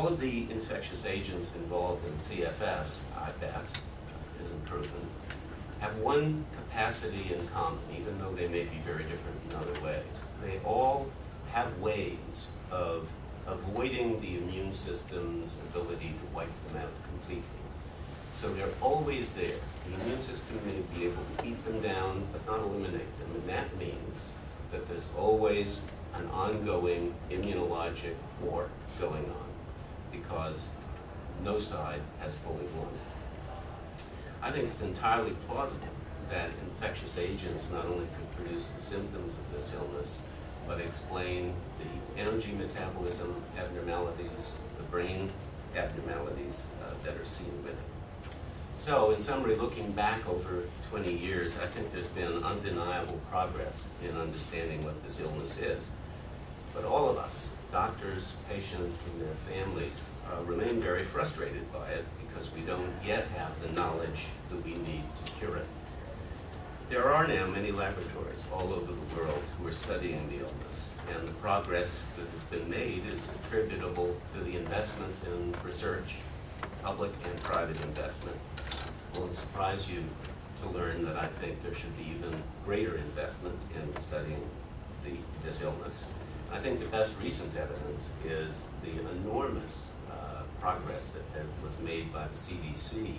all of the infectious agents involved in CFS, I bet, isn't proven, have one capacity in common, even though they may be very different in other ways. They all have ways of avoiding the immune system's ability to wipe them out completely. So they're always there. The immune system may be able to beat them down, but not eliminate them, and that means that there's always an ongoing immunologic war going on because no side has fully won. I think it's entirely plausible that infectious agents not only could produce the symptoms of this illness, but explain the energy metabolism abnormalities, the brain abnormalities uh, that are seen with it. So, in summary, looking back over 20 years, I think there's been undeniable progress in understanding what this illness is. But all of us, doctors, patients, and their families, uh, remain very frustrated by it because we don't yet have the knowledge that we need to cure it. There are now many laboratories all over the world who are studying the illness, and the progress that has been made is attributable to the investment in research, public and private investment. It won't surprise you to learn that I think there should be even greater investment in studying the, this illness. I think the best recent evidence is the enormous uh, progress that, that was made by the CDC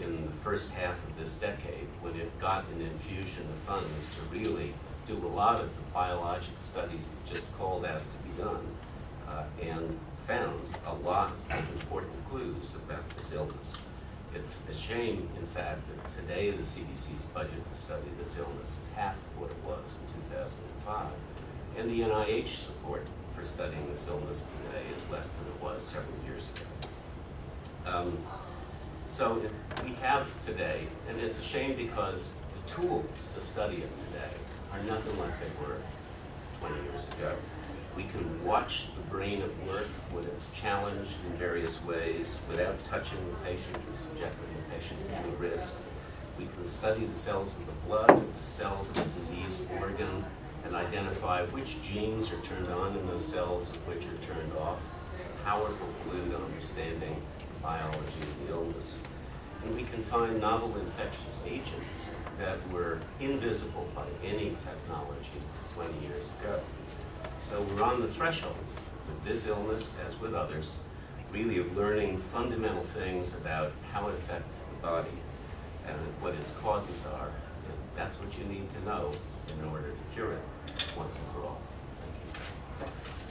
in the first half of this decade when it got an infusion of funds to really do a lot of the biologic studies that just called out to be done uh, and found a lot of important clues about this illness. It's a shame, in fact, that today the CDC's budget to study this illness is half of what it was in 2005. And the NIH support for studying this illness today is less than it was several years ago. Um, so we have today, and it's a shame because the tools to study it today are nothing like they were 20 years ago. We can watch the brain at work when it's challenged in various ways without touching the patient or subjecting the patient to risk. We can study the cells of the blood, the cells of the diseased organ, and identify which genes are turned on in those cells and which are turned off. Powerful clue to understanding biology of the illness. And we can find novel infectious agents that were invisible by any technology 20 years ago. So we're on the threshold with this illness, as with others, really of learning fundamental things about how it affects the body and what its causes are. That's what you need to know in order to cure it once and for all. Thank you.